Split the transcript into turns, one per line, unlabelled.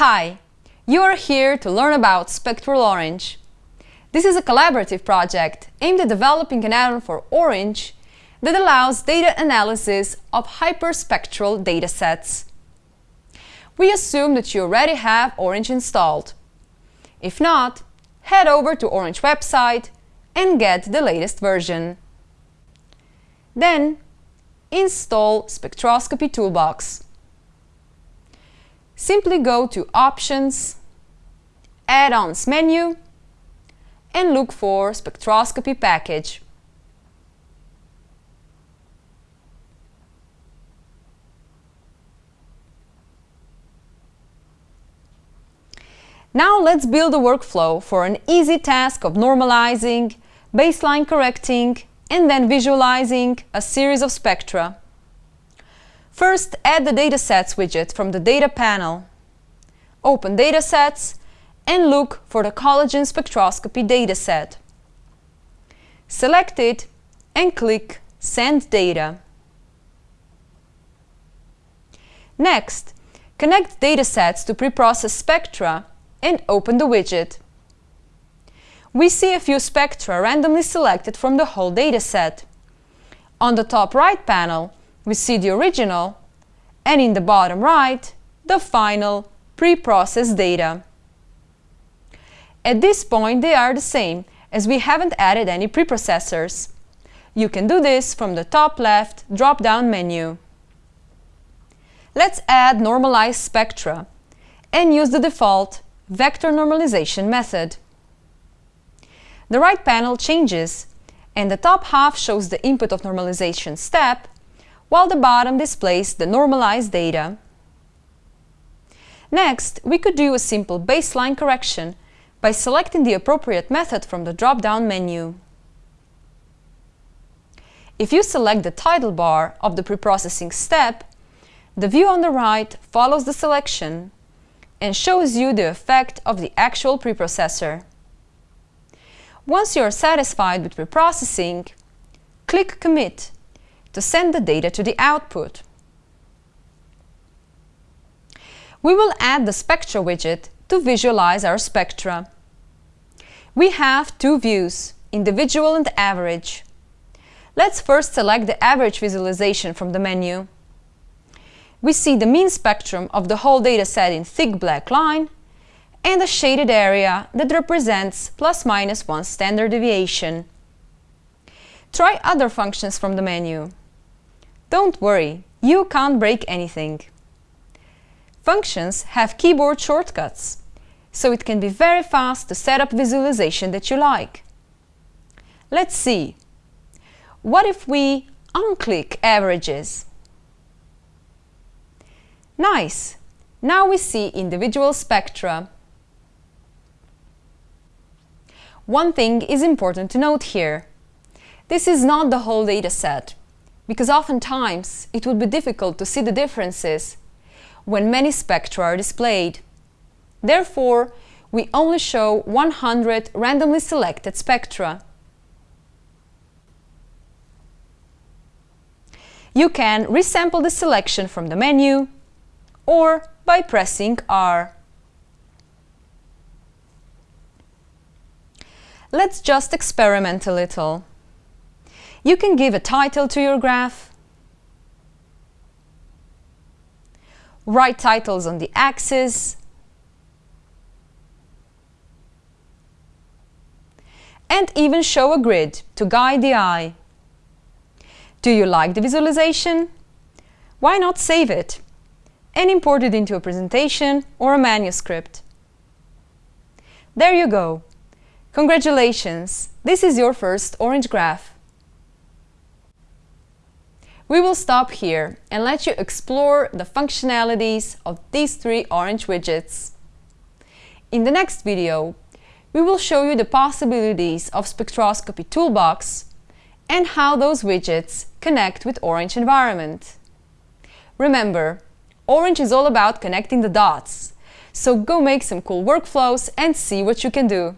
Hi, you are here to learn about Spectral Orange. This is a collaborative project aimed at developing an add-on for Orange that allows data analysis of hyperspectral datasets. We assume that you already have Orange installed. If not, head over to Orange website and get the latest version. Then, install Spectroscopy Toolbox. Simply go to Options, Add-ons menu and look for Spectroscopy package. Now let's build a workflow for an easy task of normalizing, baseline correcting, and then visualizing a series of spectra. First, add the Datasets widget from the Data panel. Open Datasets and look for the collagen spectroscopy dataset. Select it and click Send data. Next, connect datasets to preprocess spectra and open the widget. We see a few spectra randomly selected from the whole dataset. On the top right panel, we see the original, and in the bottom right, the final pre-processed data. At this point, they are the same, as we haven't added any preprocessors. You can do this from the top left drop-down menu. Let's add normalized spectra and use the default vector normalization method. The right panel changes and the top half shows the input of normalization step, while the bottom displays the normalized data. Next, we could do a simple baseline correction by selecting the appropriate method from the drop-down menu. If you select the title bar of the preprocessing step, the view on the right follows the selection and shows you the effect of the actual preprocessor. Once you are satisfied with preprocessing, click Commit to send the data to the output. We will add the Spectra widget to visualize our spectra. We have two views, individual and average. Let's first select the average visualization from the menu. We see the mean spectrum of the whole dataset in thick black line and a shaded area that represents plus minus one standard deviation. Try other functions from the menu. Don't worry, you can't break anything. Functions have keyboard shortcuts, so it can be very fast to set up visualization that you like. Let's see. What if we unclick averages? Nice! Now we see individual spectra. One thing is important to note here. This is not the whole dataset, because oftentimes it would be difficult to see the differences when many spectra are displayed. Therefore, we only show 100 randomly selected spectra. You can resample the selection from the menu or by pressing R. Let's just experiment a little. You can give a title to your graph write titles on the axis, and even show a grid to guide the eye. Do you like the visualization? Why not save it and import it into a presentation or a manuscript? There you go! Congratulations! This is your first Orange Graph. We will stop here and let you explore the functionalities of these three orange widgets. In the next video, we will show you the possibilities of Spectroscopy Toolbox and how those widgets connect with Orange environment. Remember, Orange is all about connecting the dots, so go make some cool workflows and see what you can do.